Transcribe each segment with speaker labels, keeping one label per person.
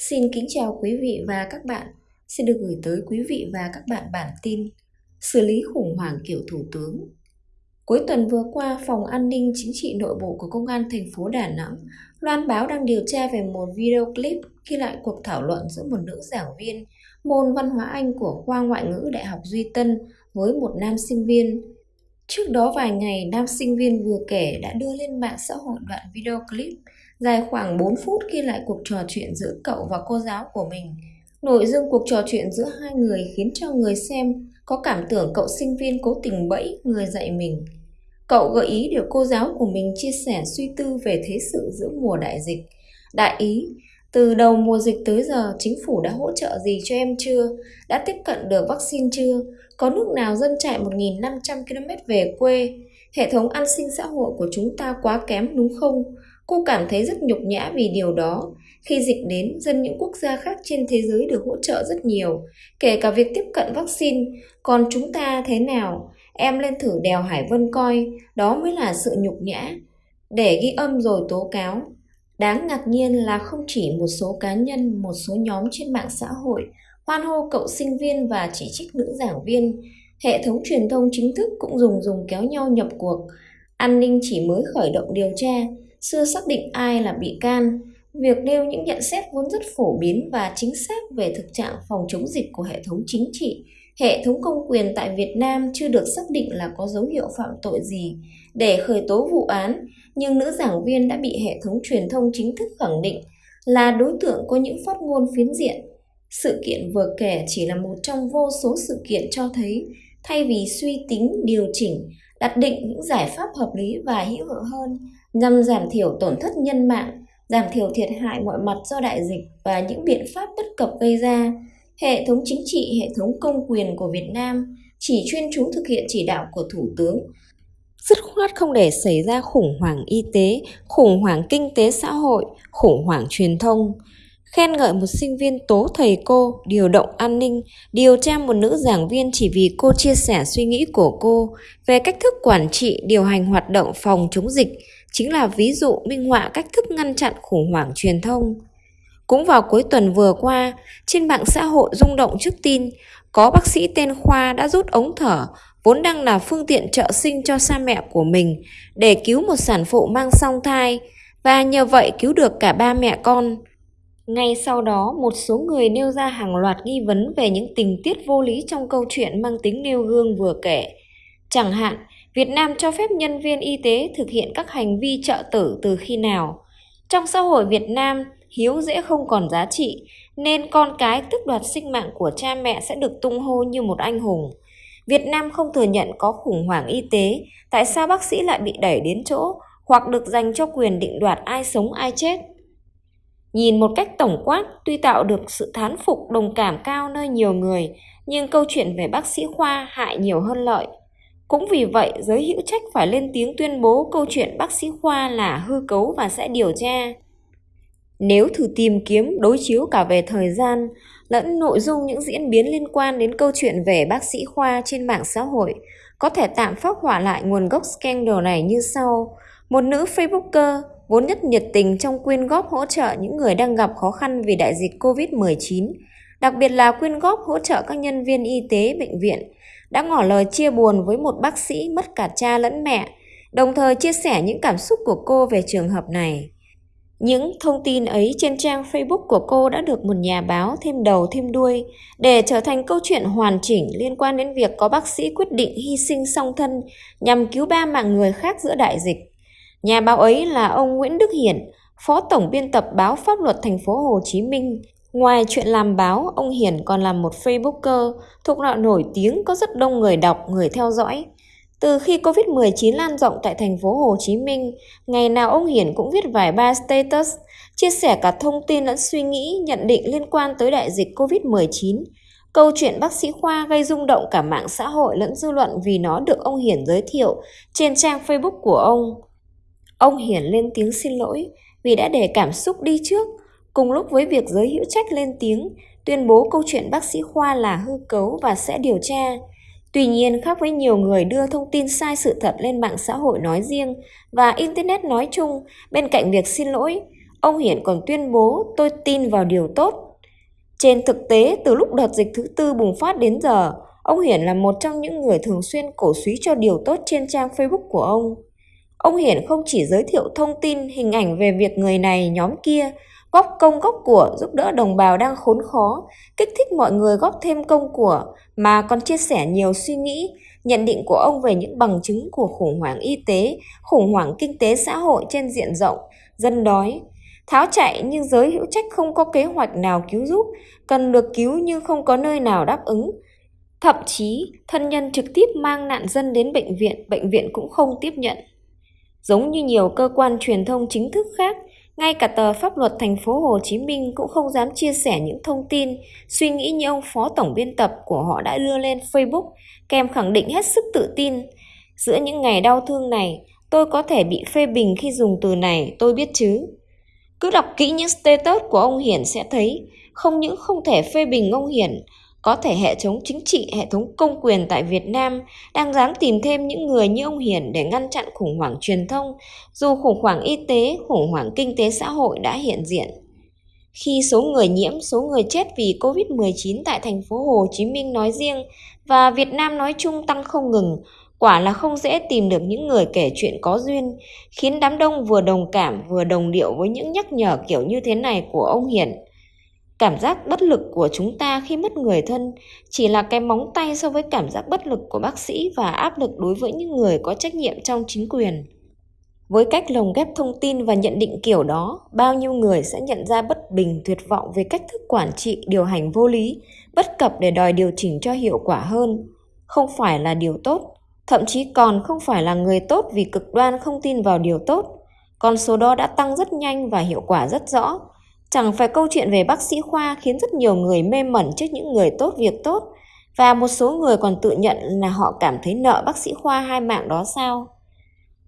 Speaker 1: Xin kính chào quý vị và các bạn. Xin được gửi tới quý vị và các bạn bản tin Xử lý khủng hoảng kiểu thủ tướng. Cuối tuần vừa qua, Phòng An ninh Chính trị Nội bộ của Công an thành phố Đà Nẵng loan báo đang điều tra về một video clip ghi lại cuộc thảo luận giữa một nữ giảng viên môn văn hóa Anh của khoa ngoại ngữ Đại học Duy Tân với một nam sinh viên. Trước đó vài ngày, nam sinh viên vừa kể đã đưa lên mạng xã hội đoạn video clip dài khoảng 4 phút ghi lại cuộc trò chuyện giữa cậu và cô giáo của mình. Nội dung cuộc trò chuyện giữa hai người khiến cho người xem có cảm tưởng cậu sinh viên cố tình bẫy người dạy mình. Cậu gợi ý điều cô giáo của mình chia sẻ suy tư về thế sự giữa mùa đại dịch. Đại ý, từ đầu mùa dịch tới giờ, chính phủ đã hỗ trợ gì cho em chưa? Đã tiếp cận được vaccine chưa? Có nước nào dân chạy 1.500 km về quê? Hệ thống an sinh xã hội của chúng ta quá kém đúng không? Cô cảm thấy rất nhục nhã vì điều đó. Khi dịch đến, dân những quốc gia khác trên thế giới được hỗ trợ rất nhiều, kể cả việc tiếp cận vaccine. Còn chúng ta thế nào? Em lên thử đèo Hải Vân coi, đó mới là sự nhục nhã. Để ghi âm rồi tố cáo. Đáng ngạc nhiên là không chỉ một số cá nhân, một số nhóm trên mạng xã hội hoan hô cậu sinh viên và chỉ trích nữ giảng viên. Hệ thống truyền thông chính thức cũng dùng dùng kéo nhau nhập cuộc. An ninh chỉ mới khởi động điều tra, chưa xác định ai là bị can. Việc nêu những nhận xét vốn rất phổ biến và chính xác về thực trạng phòng chống dịch của hệ thống chính trị, hệ thống công quyền tại Việt Nam chưa được xác định là có dấu hiệu phạm tội gì để khởi tố vụ án, nhưng nữ giảng viên đã bị hệ thống truyền thông chính thức khẳng định là đối tượng có những phát ngôn phiến diện. Sự kiện vừa kể chỉ là một trong vô số sự kiện cho thấy thay vì suy tính, điều chỉnh, đặt định những giải pháp hợp lý và hữu hiệu hơn nhằm giảm thiểu tổn thất nhân mạng, giảm thiểu thiệt hại mọi mặt do đại dịch và những biện pháp bất cập gây ra. Hệ thống chính trị, hệ thống công quyền của Việt Nam chỉ chuyên chú thực hiện chỉ đạo của Thủ tướng, dứt khoát không để xảy ra khủng hoảng y tế, khủng hoảng kinh tế xã hội, khủng hoảng truyền thông. Khen ngợi một sinh viên tố thầy cô, điều động an ninh, điều tra một nữ giảng viên chỉ vì cô chia sẻ suy nghĩ của cô về cách thức quản trị, điều hành hoạt động phòng chống dịch, chính là ví dụ minh họa cách thức ngăn chặn khủng hoảng truyền thông. Cũng vào cuối tuần vừa qua, trên mạng xã hội rung động trước tin có bác sĩ tên Khoa đã rút ống thở vốn đang là phương tiện trợ sinh cho cha mẹ của mình để cứu một sản phụ mang song thai và nhờ vậy cứu được cả ba mẹ con. Ngay sau đó, một số người nêu ra hàng loạt nghi vấn về những tình tiết vô lý trong câu chuyện mang tính nêu gương vừa kể. Chẳng hạn, Việt Nam cho phép nhân viên y tế thực hiện các hành vi trợ tử từ khi nào? Trong xã hội Việt Nam, hiếu dễ không còn giá trị, nên con cái tức đoạt sinh mạng của cha mẹ sẽ được tung hô như một anh hùng. Việt Nam không thừa nhận có khủng hoảng y tế, tại sao bác sĩ lại bị đẩy đến chỗ hoặc được dành cho quyền định đoạt ai sống ai chết? Nhìn một cách tổng quát, tuy tạo được sự thán phục đồng cảm cao nơi nhiều người, nhưng câu chuyện về bác sĩ khoa hại nhiều hơn lợi. Cũng vì vậy, giới hữu trách phải lên tiếng tuyên bố câu chuyện bác sĩ khoa là hư cấu và sẽ điều tra. Nếu thử tìm kiếm đối chiếu cả về thời gian lẫn nội dung những diễn biến liên quan đến câu chuyện về bác sĩ khoa trên mạng xã hội, có thể tạm phát hỏa lại nguồn gốc scandal này như sau. Một nữ Facebooker vốn nhất nhiệt tình trong quyên góp hỗ trợ những người đang gặp khó khăn vì đại dịch COVID-19, đặc biệt là quyên góp hỗ trợ các nhân viên y tế bệnh viện, đã ngỏ lời chia buồn với một bác sĩ mất cả cha lẫn mẹ, đồng thời chia sẻ những cảm xúc của cô về trường hợp này. Những thông tin ấy trên trang Facebook của cô đã được một nhà báo thêm đầu thêm đuôi để trở thành câu chuyện hoàn chỉnh liên quan đến việc có bác sĩ quyết định hy sinh song thân nhằm cứu ba mạng người khác giữa đại dịch. Nhà báo ấy là ông Nguyễn Đức Hiển, Phó Tổng biên tập báo Pháp luật thành phố Hồ Chí Minh. Ngoài chuyện làm báo, ông Hiển còn là một Facebooker thuộc loại nổi tiếng có rất đông người đọc, người theo dõi. Từ khi Covid-19 lan rộng tại thành phố Hồ Chí Minh, ngày nào ông Hiển cũng viết vài ba status, chia sẻ cả thông tin lẫn suy nghĩ, nhận định liên quan tới đại dịch Covid-19. Câu chuyện bác sĩ Khoa gây rung động cả mạng xã hội lẫn dư luận vì nó được ông Hiển giới thiệu trên trang Facebook của ông. Ông Hiển lên tiếng xin lỗi vì đã để cảm xúc đi trước, cùng lúc với việc giới hữu trách lên tiếng, tuyên bố câu chuyện bác sĩ Khoa là hư cấu và sẽ điều tra. Tuy nhiên, khác với nhiều người đưa thông tin sai sự thật lên mạng xã hội nói riêng và Internet nói chung, bên cạnh việc xin lỗi, ông Hiển còn tuyên bố tôi tin vào điều tốt. Trên thực tế, từ lúc đợt dịch thứ tư bùng phát đến giờ, ông Hiển là một trong những người thường xuyên cổ suý cho điều tốt trên trang Facebook của ông. Ông Hiển không chỉ giới thiệu thông tin, hình ảnh về việc người này, nhóm kia, góp công góp của giúp đỡ đồng bào đang khốn khó, kích thích mọi người góp thêm công của, mà còn chia sẻ nhiều suy nghĩ, nhận định của ông về những bằng chứng của khủng hoảng y tế, khủng hoảng kinh tế xã hội trên diện rộng, dân đói. Tháo chạy nhưng giới hữu trách không có kế hoạch nào cứu giúp, cần được cứu nhưng không có nơi nào đáp ứng. Thậm chí, thân nhân trực tiếp mang nạn dân đến bệnh viện, bệnh viện cũng không tiếp nhận. Giống như nhiều cơ quan truyền thông chính thức khác, ngay cả tờ pháp luật thành phố Hồ Chí Minh cũng không dám chia sẻ những thông tin, suy nghĩ như ông phó tổng biên tập của họ đã đưa lên Facebook, kèm khẳng định hết sức tự tin. Giữa những ngày đau thương này, tôi có thể bị phê bình khi dùng từ này, tôi biết chứ. Cứ đọc kỹ những status của ông Hiển sẽ thấy, không những không thể phê bình ông Hiển, có thể hệ thống chính trị, hệ thống công quyền tại Việt Nam đang dám tìm thêm những người như ông Hiển để ngăn chặn khủng hoảng truyền thông, dù khủng hoảng y tế, khủng hoảng kinh tế xã hội đã hiện diện. Khi số người nhiễm, số người chết vì Covid-19 tại thành phố Hồ Chí Minh nói riêng và Việt Nam nói chung tăng không ngừng, quả là không dễ tìm được những người kể chuyện có duyên, khiến đám đông vừa đồng cảm vừa đồng điệu với những nhắc nhở kiểu như thế này của ông Hiển. Cảm giác bất lực của chúng ta khi mất người thân chỉ là cái móng tay so với cảm giác bất lực của bác sĩ và áp lực đối với những người có trách nhiệm trong chính quyền. Với cách lồng ghép thông tin và nhận định kiểu đó, bao nhiêu người sẽ nhận ra bất bình tuyệt vọng về cách thức quản trị, điều hành vô lý, bất cập để đòi điều chỉnh cho hiệu quả hơn. Không phải là điều tốt, thậm chí còn không phải là người tốt vì cực đoan không tin vào điều tốt. Con số đó đã tăng rất nhanh và hiệu quả rất rõ, Chẳng phải câu chuyện về bác sĩ khoa khiến rất nhiều người mê mẩn trước những người tốt việc tốt và một số người còn tự nhận là họ cảm thấy nợ bác sĩ khoa hai mạng đó sao?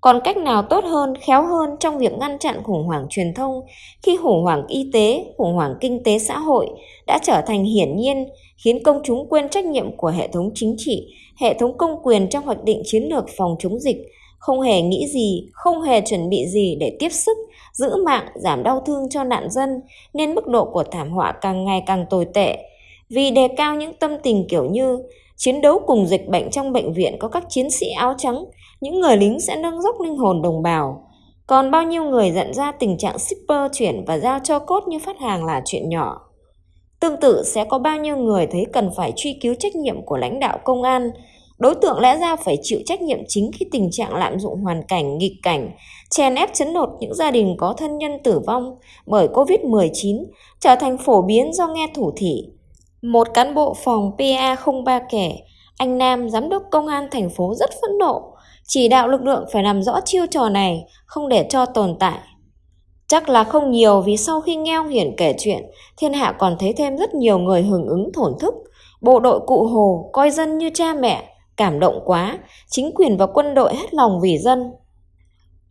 Speaker 1: Còn cách nào tốt hơn, khéo hơn trong việc ngăn chặn khủng hoảng truyền thông khi khủng hoảng y tế, khủng hoảng kinh tế xã hội đã trở thành hiển nhiên khiến công chúng quên trách nhiệm của hệ thống chính trị, hệ thống công quyền trong hoạch định chiến lược phòng chống dịch, không hề nghĩ gì, không hề chuẩn bị gì để tiếp sức giữ mạng, giảm đau thương cho nạn dân, nên mức độ của thảm họa càng ngày càng tồi tệ. Vì đề cao những tâm tình kiểu như chiến đấu cùng dịch bệnh trong bệnh viện có các chiến sĩ áo trắng, những người lính sẽ nâng dốc linh hồn đồng bào. Còn bao nhiêu người nhận ra tình trạng shipper chuyển và giao cho cốt như phát hàng là chuyện nhỏ. Tương tự sẽ có bao nhiêu người thấy cần phải truy cứu trách nhiệm của lãnh đạo công an, Đối tượng lẽ ra phải chịu trách nhiệm chính khi tình trạng lạm dụng hoàn cảnh, nghịch cảnh, chèn ép chấn lột những gia đình có thân nhân tử vong bởi Covid-19 trở thành phổ biến do nghe thủ thị. Một cán bộ phòng PA03 kể, anh Nam, giám đốc công an thành phố rất phẫn nộ, chỉ đạo lực lượng phải làm rõ chiêu trò này, không để cho tồn tại. Chắc là không nhiều vì sau khi nghe ông Hiển kể chuyện, thiên hạ còn thấy thêm rất nhiều người hưởng ứng thổn thức. Bộ đội cụ Hồ coi dân như cha mẹ, Cảm động quá, chính quyền và quân đội hết lòng vì dân.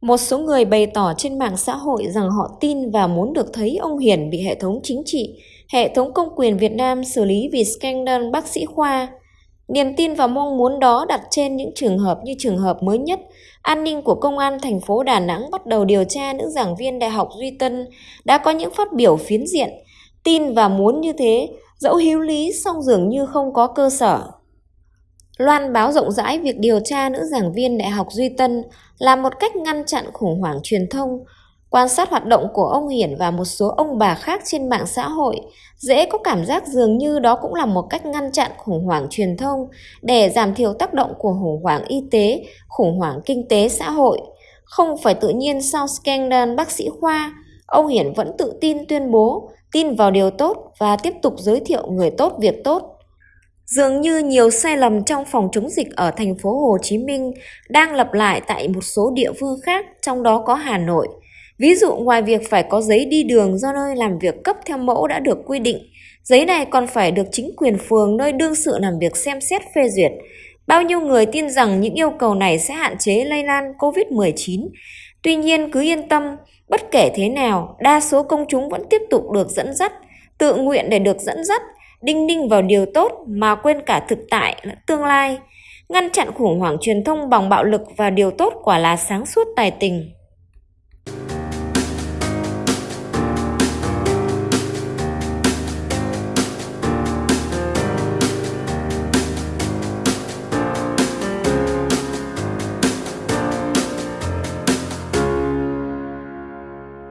Speaker 1: Một số người bày tỏ trên mạng xã hội rằng họ tin và muốn được thấy ông Hiển bị hệ thống chính trị, hệ thống công quyền Việt Nam xử lý vì scandal bác sĩ khoa. Niềm tin và mong muốn đó đặt trên những trường hợp như trường hợp mới nhất, an ninh của công an thành phố Đà Nẵng bắt đầu điều tra nữ giảng viên Đại học Duy Tân đã có những phát biểu phiến diện, tin và muốn như thế, dẫu hiếu lý song dường như không có cơ sở. Loan báo rộng rãi việc điều tra nữ giảng viên Đại học Duy Tân là một cách ngăn chặn khủng hoảng truyền thông. Quan sát hoạt động của ông Hiển và một số ông bà khác trên mạng xã hội, dễ có cảm giác dường như đó cũng là một cách ngăn chặn khủng hoảng truyền thông để giảm thiểu tác động của khủng hoảng y tế, khủng hoảng kinh tế xã hội. Không phải tự nhiên sau scandal bác sĩ khoa, ông Hiển vẫn tự tin tuyên bố, tin vào điều tốt và tiếp tục giới thiệu người tốt việc tốt. Dường như nhiều sai lầm trong phòng chống dịch ở thành phố Hồ Chí Minh đang lặp lại tại một số địa phương khác, trong đó có Hà Nội. Ví dụ ngoài việc phải có giấy đi đường do nơi làm việc cấp theo mẫu đã được quy định, giấy này còn phải được chính quyền phường nơi đương sự làm việc xem xét phê duyệt. Bao nhiêu người tin rằng những yêu cầu này sẽ hạn chế lây lan COVID-19. Tuy nhiên cứ yên tâm, bất kể thế nào, đa số công chúng vẫn tiếp tục được dẫn dắt, tự nguyện để được dẫn dắt đinh ninh vào điều tốt mà quên cả thực tại tương lai. Ngăn chặn khủng hoảng truyền thông bằng bạo lực và điều tốt quả là sáng suốt tài tình.